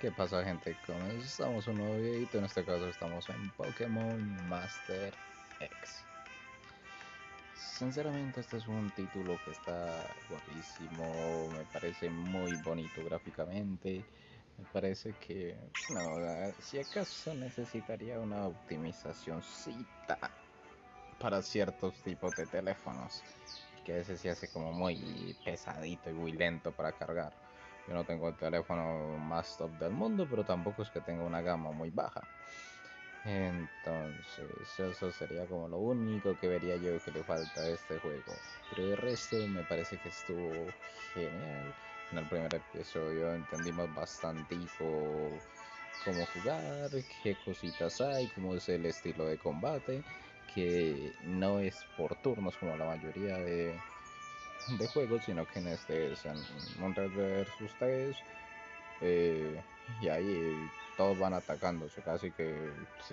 ¿Qué pasa gente? Comenzamos un nuevo videito, en este caso estamos en Pokémon Master X. Sinceramente este es un título que está guapísimo, me parece muy bonito gráficamente. Me parece que, no, si acaso necesitaría una optimizacióncita para ciertos tipos de teléfonos Que ese sí hace como muy pesadito y muy lento para cargar yo no tengo el teléfono más top del mundo, pero tampoco es que tenga una gama muy baja. Entonces, eso sería como lo único que vería yo que le falta a este juego. Pero de resto me parece que estuvo genial. En el primer episodio entendimos bastante cómo jugar, qué cositas hay, cómo es el estilo de combate, que no es por turnos como la mayoría de, de juego, sino que en este es Red versus 3 eh, y ahí todos van atacándose casi que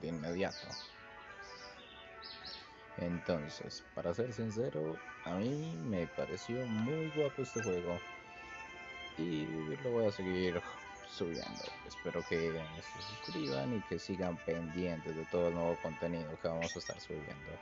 de inmediato. Entonces, para ser sincero, a mí me pareció muy guapo este juego y lo voy a seguir subiendo. Espero que se suscriban y que sigan pendientes de todo el nuevo contenido que vamos a estar subiendo.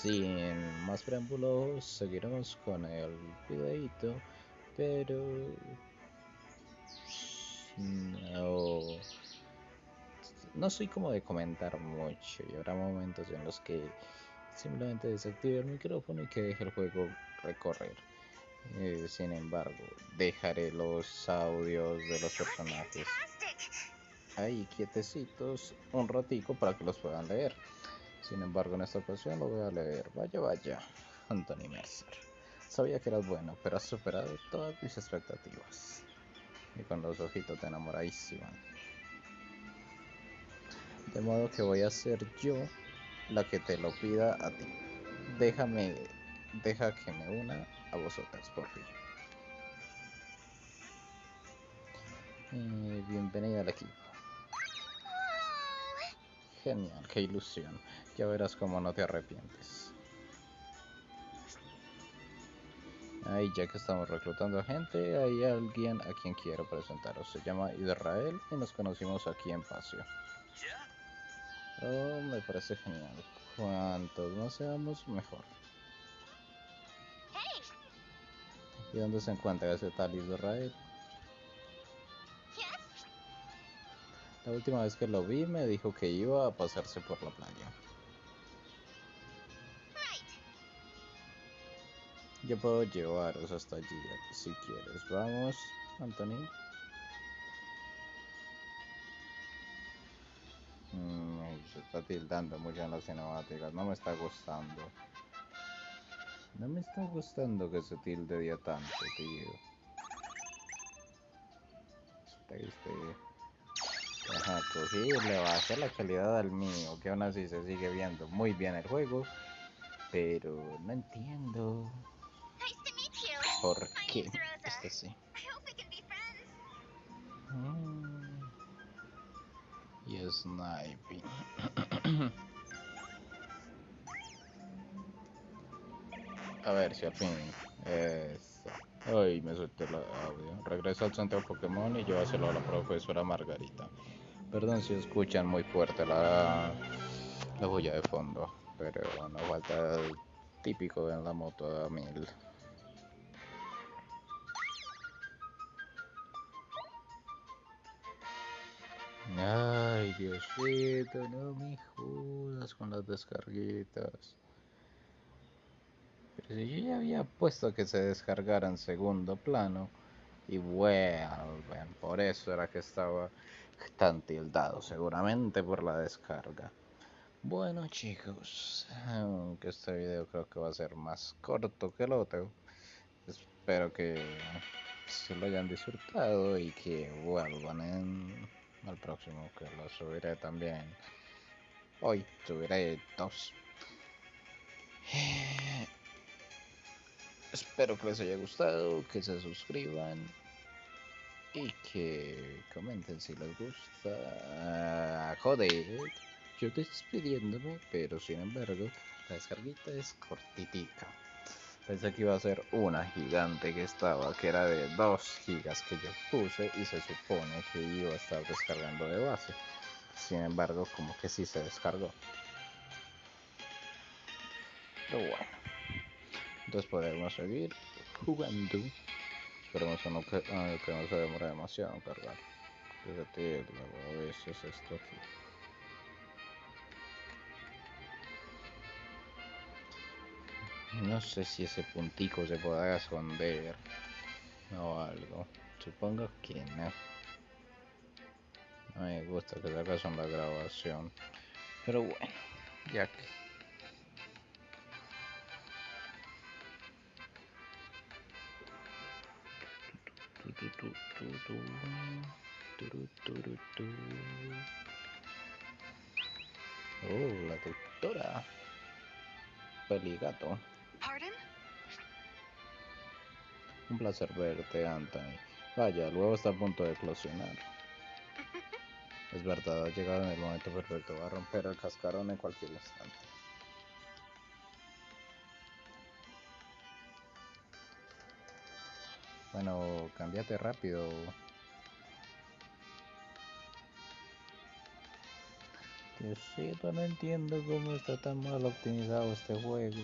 Sin más preámbulos, seguiremos con el videito, pero no, no soy como de comentar mucho y habrá momentos en los que simplemente desactive el micrófono y que deje el juego recorrer. Eh, sin embargo, dejaré los audios de los personajes ahí quietecitos un ratico para que los puedan leer. Sin embargo, en esta ocasión lo voy a leer. Vaya, vaya, Anthony Mercer. Sabía que eras bueno, pero has superado todas mis expectativas. Y con los ojitos te enamoradísima. De modo que voy a ser yo la que te lo pida a ti. Déjame, deja que me una a vosotras, por fin. Eh, bienvenida al equipo. Genial, qué ilusión. Ya verás cómo no te arrepientes. Ahí ya que estamos reclutando a gente, hay alguien a quien quiero presentaros. Se llama Israel y nos conocimos aquí en Pasio. Oh, me parece genial. Cuantos más seamos, mejor. ¿Y dónde se encuentra ese tal Israel? La última vez que lo vi me dijo que iba a pasarse por la playa. Yo puedo llevaros hasta allí si quieres. Vamos, Anthony. Mm, se está tildando mucho en las cinemáticas. No me está gustando. No me está gustando que se tilde día tanto, tío. Este, este. Ajá, cogí le bajé la calidad al mío, que aún así se sigue viendo muy bien el juego, pero no entiendo por qué este sí. Mm. Y sniping. A ver si al fin. Eso. Ay, me solté el audio. Regreso al centro Pokémon y llévaselo a la profesora Margarita. Perdón si escuchan muy fuerte la, la bulla de fondo, pero no falta el típico en la moto a mil. Ay, Diosito, no me jodas con las descarguitas. Pero si yo ya había puesto que se descargara en segundo plano, y vuelven, por eso era que estaba tan tildado, seguramente por la descarga. Bueno chicos, aunque este video creo que va a ser más corto que el otro, espero que se lo hayan disfrutado y que vuelvan en el próximo que lo subiré también. Hoy subiré dos. Espero que les haya gustado, que se suscriban y que comenten si les gusta. Ah, joder, yo despidiéndome, pero sin embargo, la descarguita es cortitica. Pensé que iba a ser una gigante que estaba, que era de 2 gigas que yo puse y se supone que iba a estar descargando de base. Sin embargo, como que sí se descargó. Pero bueno. Entonces podemos seguir jugando. Esperemos que no, que, ah, que no se demore demasiado en cargar. A veces esto aquí. No sé si ese puntico se pueda esconder o algo. Supongo que no. No me gusta que se haga la grabación. Pero bueno, ya que. Oh, la doctora. Peligato. Un placer verte, Anthony. Vaya, el huevo está a punto de eclosionar. Es verdad, ha llegado en el momento perfecto. Va a romper el cascarón en cualquier instante. Bueno, cámbiate rápido. Diosito, no entiendo cómo está tan mal optimizado este juego.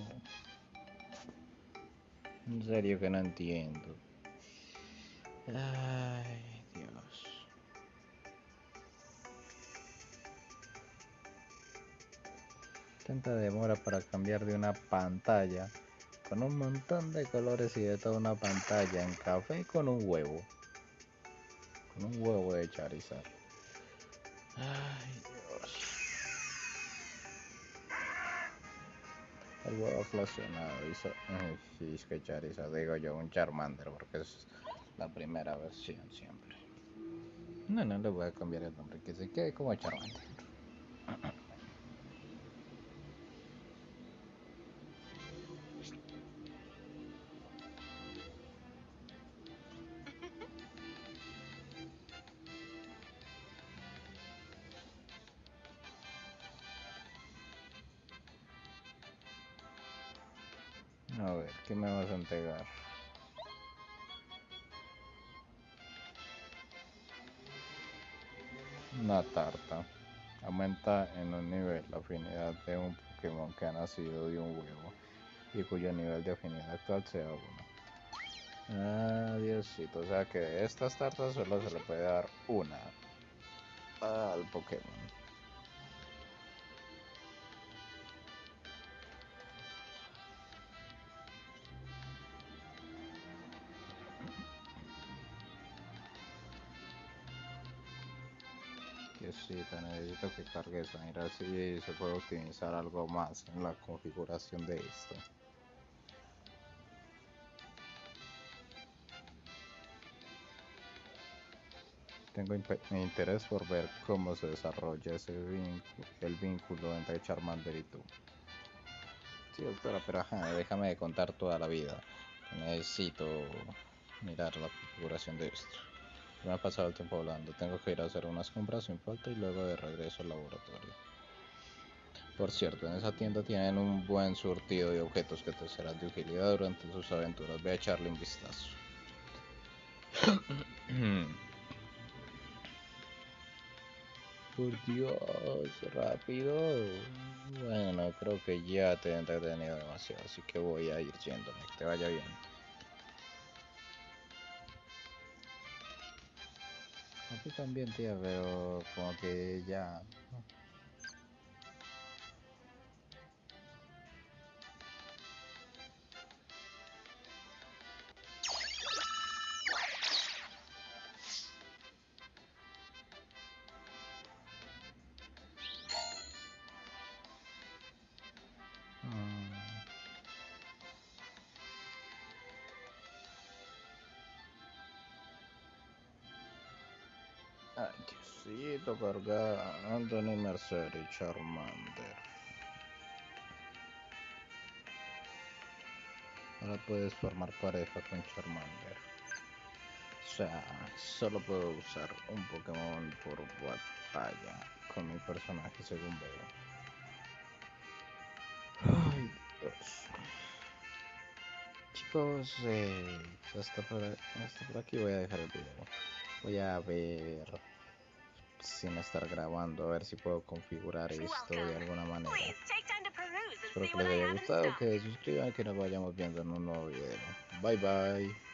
En serio que no entiendo. Ay, Dios. Tanta demora para cambiar de una pantalla con un montón de colores y de toda una pantalla en café con un huevo. Con un huevo de Charizard. Ay, El huevo eclosionado hizo. Sí, es que Charizard, digo yo, un Charmander, porque es la primera versión siempre. No, no le voy a cambiar el nombre, que se quede como Charmander. A ver, ¿qué me vas a entregar? Una tarta. Aumenta en un nivel la afinidad de un Pokémon que ha nacido de un huevo y cuyo nivel de afinidad actual sea 1. Ah, Diosito, o sea que de estas tartas solo se le puede dar una al Pokémon. Te necesito que cargues a mirar si se puede optimizar algo más en la configuración de esto. Tengo interés por ver cómo se desarrolla ese el vínculo entre Charmander y tú. Sí, doctora, pero ajá, déjame contar toda la vida. Necesito mirar la configuración de esto. Me ha pasado el tiempo hablando. Tengo que ir a hacer unas compras sin falta y luego de regreso al laboratorio. Por cierto, en esa tienda tienen un buen surtido de objetos que te serán de utilidad durante tus aventuras. Ve a echarle un vistazo. Por Dios, rápido. Bueno, creo que ya te he entretenido demasiado, así que voy a ir yéndome. Que te vaya bien. A ti también, tía, pero como que ya. Ay, Diosito, carga Anthony Mercer y Charmander. Ahora puedes formar pareja con Charmander. O sea, solo puedo usar un Pokémon por batalla con mi personaje según veo. Ay, Dios. chicos, eh, hasta, hasta por aquí voy a dejar el video. Voy a ver sin estar grabando, a ver si puedo configurar esto de alguna manera. Espero que les haya gustado, que se suscriban, que nos vayamos viendo en un nuevo video. Bye bye.